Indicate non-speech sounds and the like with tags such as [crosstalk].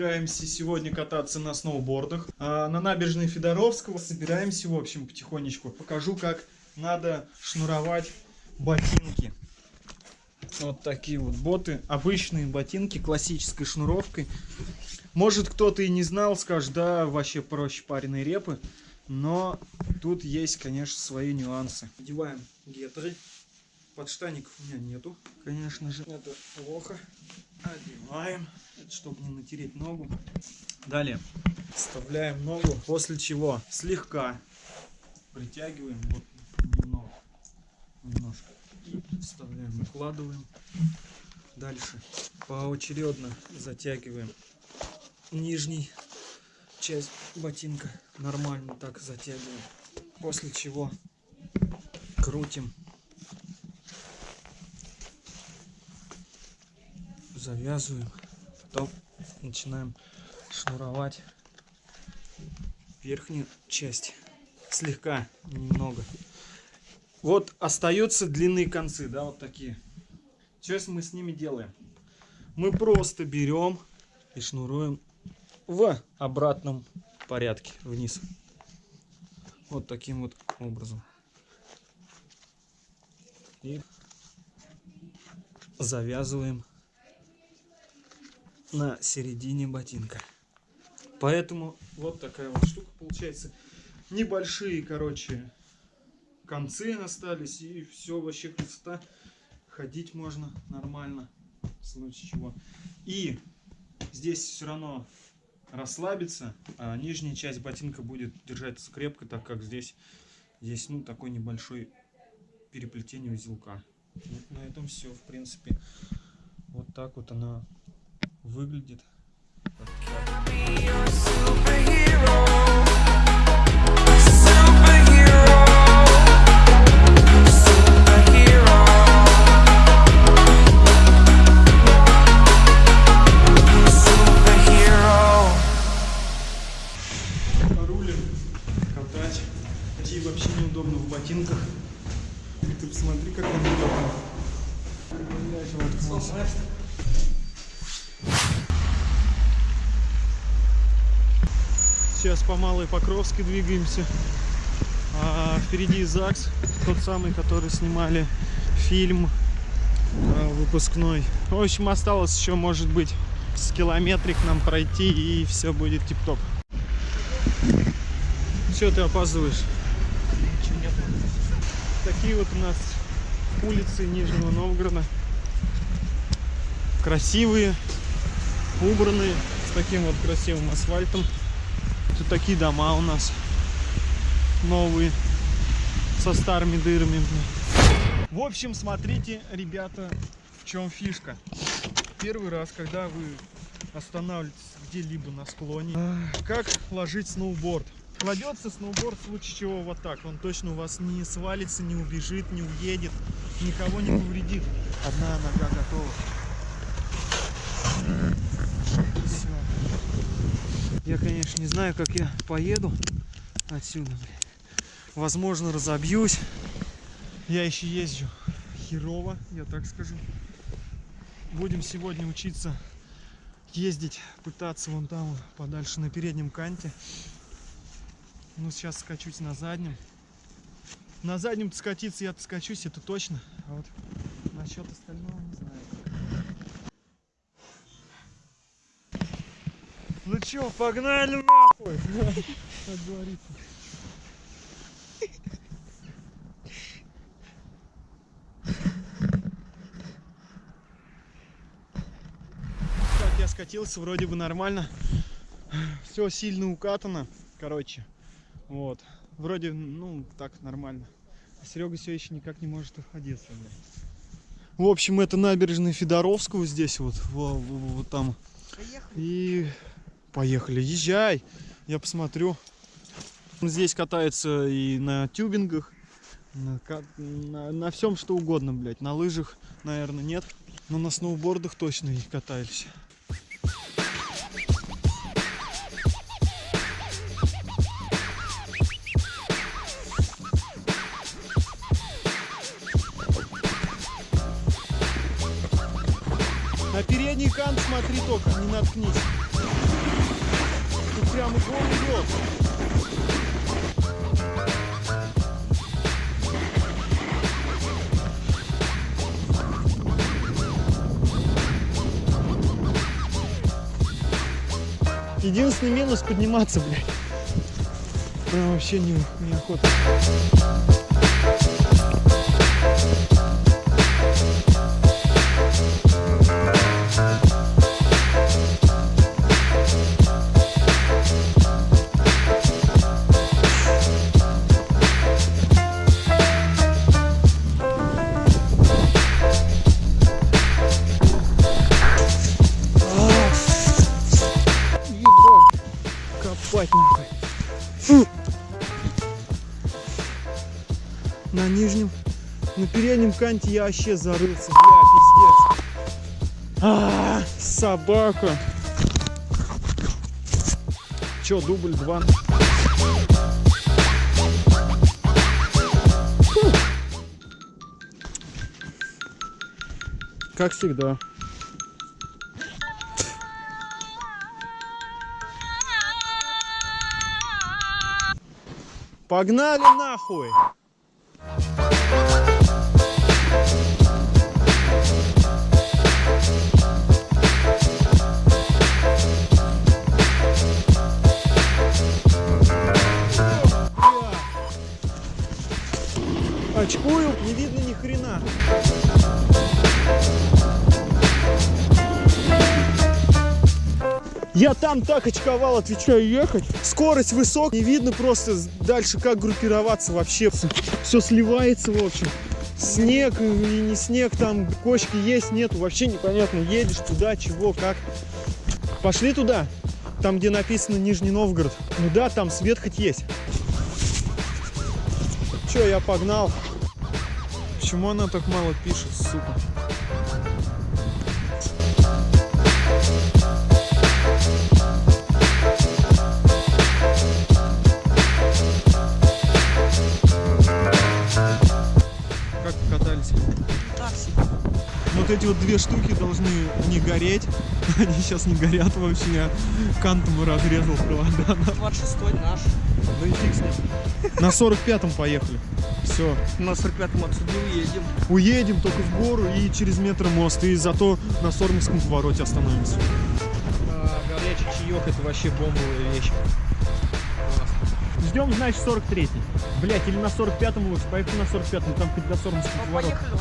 собираемся сегодня кататься на сноубордах. А на набережной Федоровского собираемся, в общем, потихонечку. Покажу, как надо шнуровать ботинки. Вот такие вот боты. Обычные ботинки классической шнуровкой. Может кто-то и не знал, скажет, да, вообще проще пареной репы. Но тут есть, конечно, свои нюансы. Одеваем гетры. Подштаников у меня нету, конечно же. Это плохо. Одеваем, это чтобы не натереть ногу. Далее вставляем ногу, после чего слегка притягиваем, вот немного, немножко. И вставляем, укладываем. Дальше поочередно затягиваем нижний часть ботинка. Нормально так затягиваем. После чего крутим завязываем, потом начинаем шнуровать верхнюю часть, слегка, немного. Вот остаются длинные концы, да, вот такие. Сейчас мы с ними делаем? Мы просто берем и шнуруем в обратном порядке вниз. Вот таким вот образом. И завязываем на середине ботинка. Поэтому вот такая вот штука получается. Небольшие, короче, концы остались. И все вообще красота. Ходить можно нормально. В случае чего. И здесь все равно расслабиться. А нижняя часть ботинка будет держаться крепко, так как здесь, здесь ну, такой небольшой переплетение узелка. Вот на этом все, в принципе. Вот так вот она выглядит. Рулим, катать. Идти вообще неудобно в ботинках. Ты посмотри, как он удобно. Сейчас по Малой Покровской двигаемся. А впереди ЗАГС, тот самый, который снимали фильм а, выпускной. В общем, осталось еще, может быть, с километрик нам пройти, и все будет тип-топ. Все, ты опаздываешь. Такие вот у нас улицы Нижнего Новгорода. Красивые, убранные, с таким вот красивым асфальтом. Тут такие дома у нас новые, со старыми дырами. В общем, смотрите, ребята, в чем фишка. Первый раз, когда вы останавливаетесь где-либо на склоне, как ложить сноуборд. Кладется сноуборд в случае чего вот так. Он точно у вас не свалится, не убежит, не уедет, никого не повредит. Одна нога готова. Все. Я, конечно, не знаю, как я поеду отсюда. Возможно, разобьюсь. Я еще езжу херово, я так скажу. Будем сегодня учиться ездить, пытаться вон там подальше на переднем канте. Ну, сейчас скачусь на заднем. На заднем скатиться я-то скачусь, это точно. А вот насчет остального не знаю. Ну чё, погнали нахуй! Как говорится. Так, я скатился, вроде бы нормально. Все сильно укатано, короче. Вот. Вроде, ну, так нормально. А Серега все еще никак не может находиться. В общем, это набережная Федоровского здесь вот, вот, вот там. Поехали. И поехали, езжай. Я посмотрю. Здесь катается и на тюбингах, на, на, на всем что угодно, блядь. На лыжах, наверное, нет. Но на сноубордах точно их катались. На передний кант смотри только, не наткнись. Прям угон идет. Единственный минус подниматься, блядь. Прям вообще не, неохота. Канте я вообще зарылся, бля, пиздец. А, собака. Чё, дубль два? Как всегда. Погнали нахуй! Я там так очковал, отвечаю, ехать. Скорость высокая, не видно просто дальше, как группироваться вообще. Все сливается, в общем. Снег и не снег, там кочки есть, нету, вообще непонятно. Едешь туда, чего, как. Пошли туда, там, где написано Нижний Новгород. Ну да, там свет хоть есть. Че, я погнал. Почему она так мало пишет, сука? Вот две штуки должны не гореть. [laughs] Они сейчас не горят вообще. Я кантом разрезал провода. 26 наш. Ну и фиг с ним. На 45-м поехали. Все. На 45-м отсюда уедем. Уедем только в гору и через метро мост. И зато на Сормовском повороте остановимся. А, горячий чаек это вообще бомбовая вещь. Ждем, значит, 43-й. Блять, или на 45-м лучше. Поехали на 45-м, там хоть до Сормовского Ну, поворота. поехали.